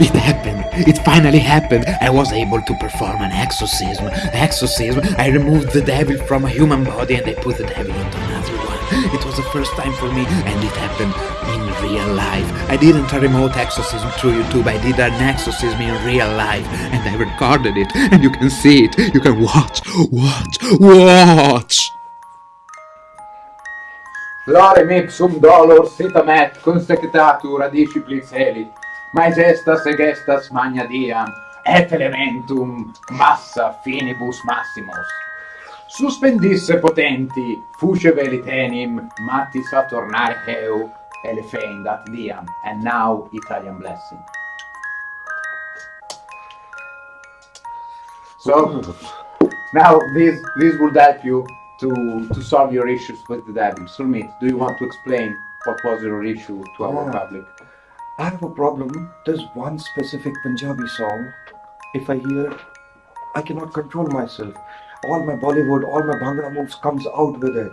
It happened. It finally happened. I was able to perform an exorcism. Exorcism. I removed the devil from a human body and I put the devil into another one. It was the first time for me and it happened in real life. I didn't a remote exorcism through YouTube. I did an exorcism in real life and I recorded it and you can see it. You can watch, watch, watch. Lorem ipsum dolor sitamet consectatur disciplis elit, majestas egestas magna diam, et elementum massa finibus massimos. Suspendisse potenti, fusce velitenim, matti saturnare heu, elefendat diam, and now Italian blessing. So, now this, this would help you to, to solve your issues with the devil. Sulmit, do you want to explain what was your issue to our Yeah. public? I have a problem. There's one specific Punjabi song. If I hear I cannot control myself. All my Bollywood, all my Bhangra moves comes out with it.